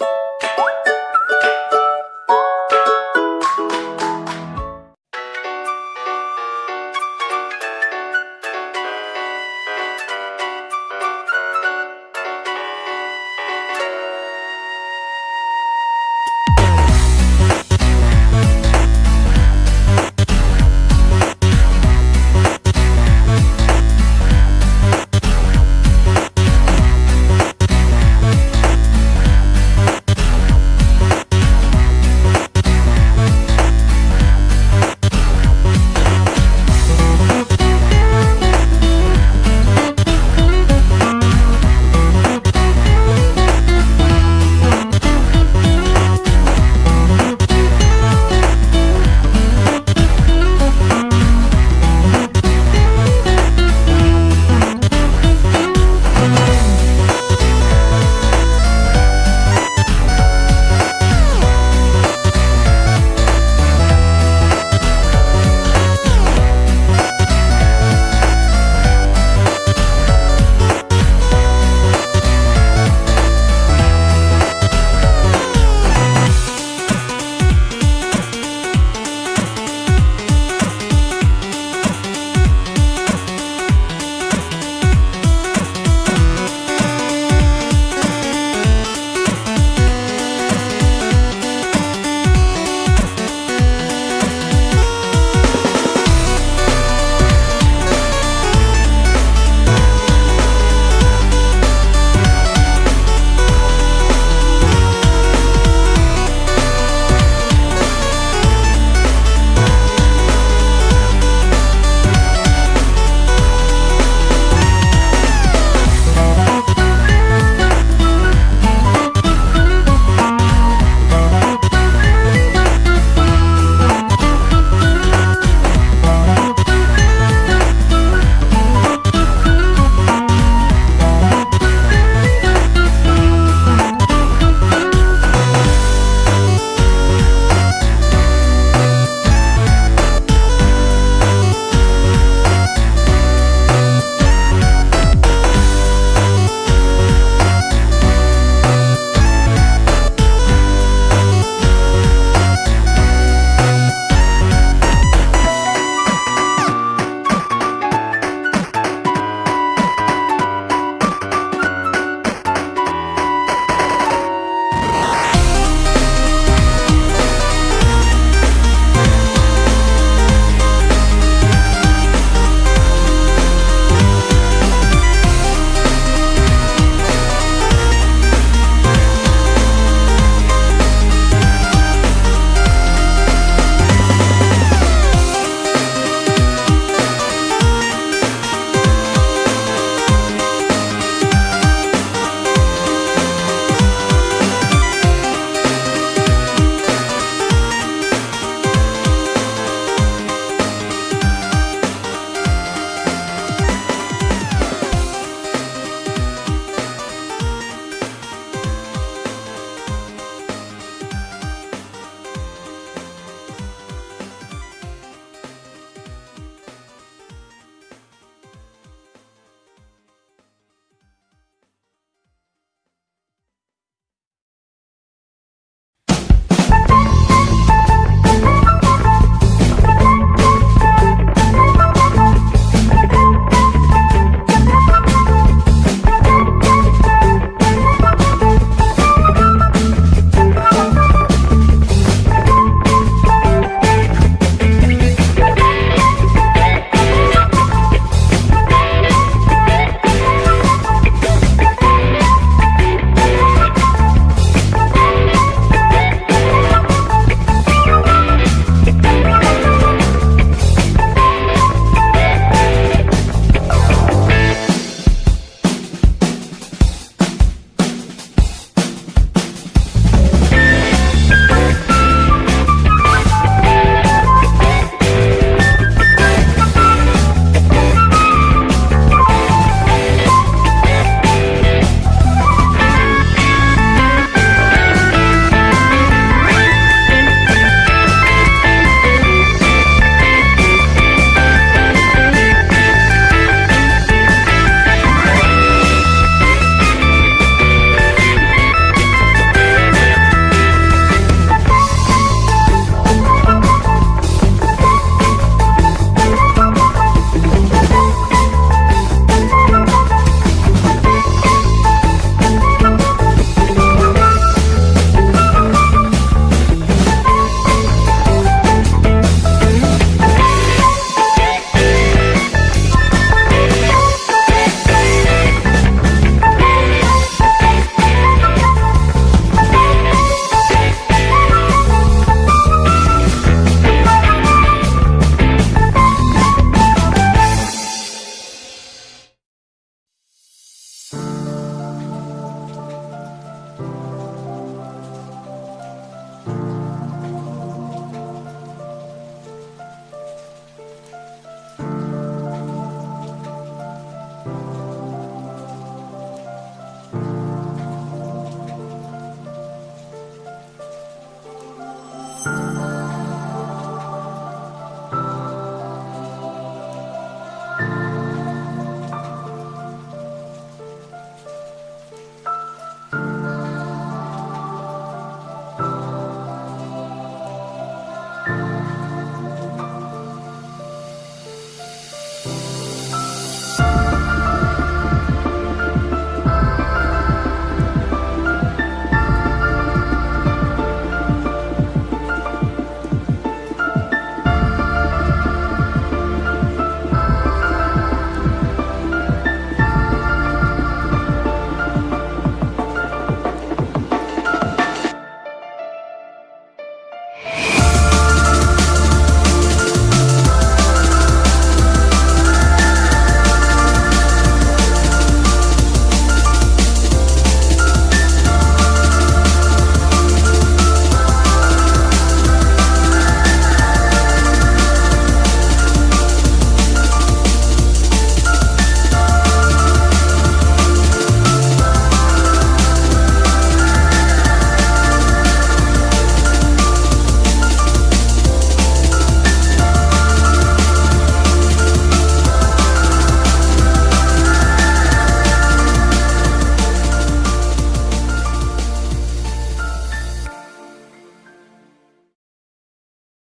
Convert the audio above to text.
you